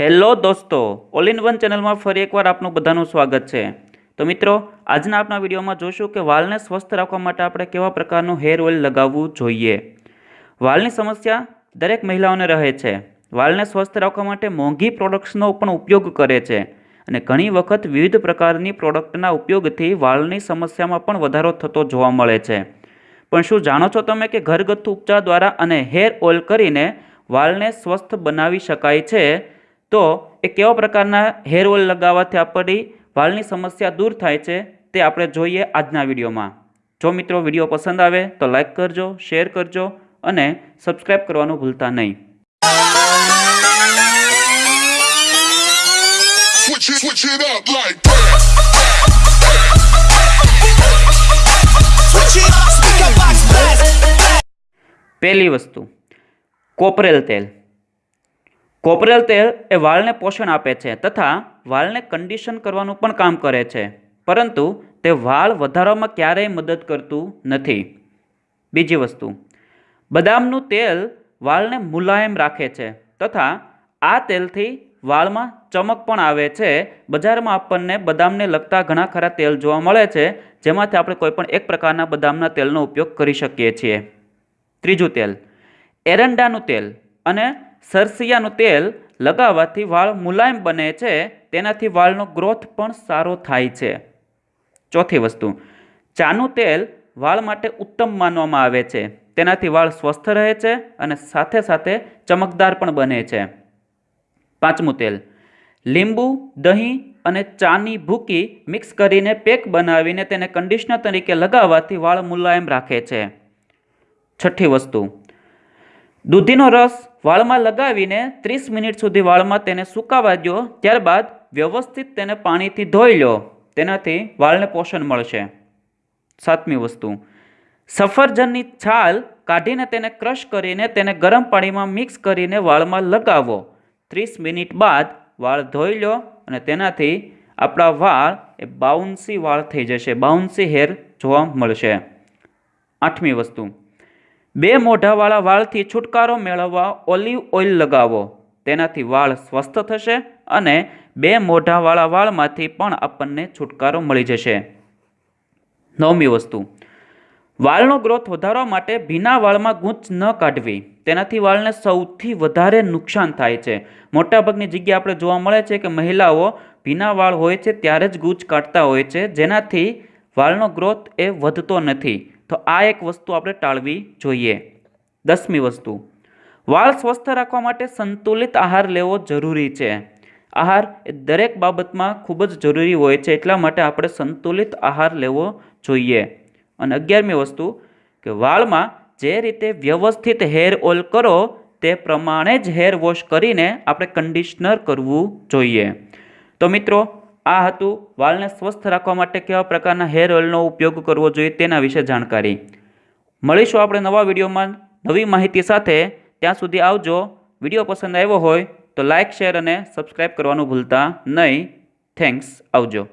Hello દોસ્તો, all in one ચેનલમાં ફરી એકવાર આપનું બધાનું સ્વાગત છે. તો મિત્રો, આજના આપણા વિડીયોમાં જોશું કે વાલને સ્વસ્થ રાખવા માટે આપણે કેવા પ્રકારનું હેર ઓઇલ લગાવવું જોઈએ. વાલની સમસ્યા દરેક મહિલાઓને રહે છે. વાલને સ્વસ્થ રાખવા માટે મોંઘી પ્રોડક્ટ્સનો પણ ઉપયોગ કરે છે. અને ઘણી વખત વિવિધ પ્રકારની પ્રોડક્ટના ઉપયોગથી વાલની સમસ્યામાં પણ વધારો થતો જોવા મળે છે. પણ શું જાણો છો તમે કે ઘરગથ્થુ ઉપચાર દ્વારા અને હેર ઓઇલ કરીને વાલને સ્વસ્થ બનાવી શકાય છે? તો એ કેવા પ્રકારના હેર ઓઇલ લગાવવાથી આપણી વાળની સમસ્યા દૂર થાય છે તે આપણે જોઈએ આજના વિડીયોમાં જો મિત્રો વીડિયો પસંદ આવે તો લાઈક કરજો શેર કરજો અને સબસ્ક્રાઈબ કરવાનું ભૂલતા નહીં Switch it, up like that. Switch it, speaker box blast. પહેલી વસ્તુ કોપરેલ તેલ કોપરેલ તેલ એ વાળને પોષણ આપે છે તથા વાળને કન્ડિશન કરવાનું પણ કામ કરે છે. પરંતુ તે વાળ વધારવામાં ક્યારેય મદદ કરતું નથી. બીજી વસ્તુ, બદામનું તેલ વાળને મુલાયમ રાખે છે તથા આ તેલથી વાળમાં ચમક પણ આવે છે. બજારમાં આપણને બદામને લગતા ઘણા ખરા તેલ જોવા મળે છે, જેમાંથી આપણે કોઈપણ એક પ્રકારના બદામના તેલનો ઉપયોગ કરી શકીએ છીએ. ત્રીજું તેલ, એરંડાનું તેલ અને સરસિયાનું તેલ લગાવવાથી વાળ મુલાયમ બને છે, તેનાથી વાળનો ગ્રોથ પણ સારો થાય છે. ચોથી વસ્તુ, ચાનું તેલ વાળ માટે ઉત્તમ માનવામાં આવે છે. તેનાથી વાળ સ્વસ્થ રહે છે અને સાથે સાથે ચમકદાર પણ બને છે. પાંચમું તેલ, લીંબુ, દહીં અને ચાની ભૂકી મિક્સ કરીને પેક બનાવીને તેને કંડિશનર તરીકે લગાવવાથી વાળ મુલાયમ રાખે છે. છઠ્ઠી વસ્તુ, દૂધીનો રસ વાળમાં લગાવીને ત્રીસ મિનિટ સુધી વાળમાં તેને સુકાવા દો ત્યારબાદ વ્યવસ્થિત તેને પાણીથી ધોઈ લો તેનાથી વાળને પોષણ મળશે. સાતમી વસ્તુ. સફરજનની છાલ કાઢીને તેને ક્રશ કરીને તેને ગરમ પાણીમાં મિક્સ કરીને વાળમાં લગાવો. ત્રીસ મિનિટ બાદ વાળ ધોઈ લો અને તેનાથી આપણા વાળ એ બાઉન્સી વાળ થઈ જશે. બાઉન્સી હેર જોવા મળશે. આઠમી વસ્તુ. બે મોઢાવાળા વાળથી છુટકારો મેળવવા ઓલિવ ઓઇલ લગાવો. તેનાથી વાળ સ્વસ્થ થશે અને બે મોઢાવાળા વાળમાંથી પણ આપણને છુટકારો મળી જશે. નવમી વસ્તુ. વાળનો ગ્રોથ વધારવા માટે ભીના વાળમાં ગૂંચ ન કાઢવી. તેનાથી વાળને સૌથી વધારે નુકસાન થાય છે. મોટાભાગની જગ્યાએ આપણે જોવા મળે છે કે મહિલાઓ ભીના વાળ હોય છે ત્યારે જ ગૂંચ કાઢતા હોય છે. જેનાથી વાળનો ગ્રોથ એ વધતો નથી. તો આ એક વસ્તુ આપણે ટાળવી જોઈએ. દસમી વસ્તુ. વાળ સ્વસ્થ રાખવા માટે સંતુલિત આહાર લેવો જરૂરી છે. આહાર એ દરેક બાબતમાં ખૂબ જ જરૂરી હોય છે એટલા માટે આપણે સંતુલિત આહાર લેવો જોઈએ. અને અગિયારમી વસ્તુ, કે વાળમાં જે રીતે વ્યવસ્થિત હેર ઓઇલ કરો તે પ્રમાણે જ હેર વોશ કરીને આપણે કંડિશનર કરવું જોઈએ. તો મિત્રો આ હતું વાળને સ્વસ્થ રાખવા માટે કેવા પ્રકારના હેર ઓઇલનો ઉપયોગ કરવો જોઈએ તેના વિશે જાણકારી. મળીશું આપણે નવા વિડીયોમાં નવી માહિતી સાથે. ત્યાં સુધી આવજો. વીડિયો પસંદ આવ્યો હોય તો લાઇક શેર અને સબસ્ક્રાઈબ કરવાનું ભૂલતા નહીં. થેન્ક્સ આવજો.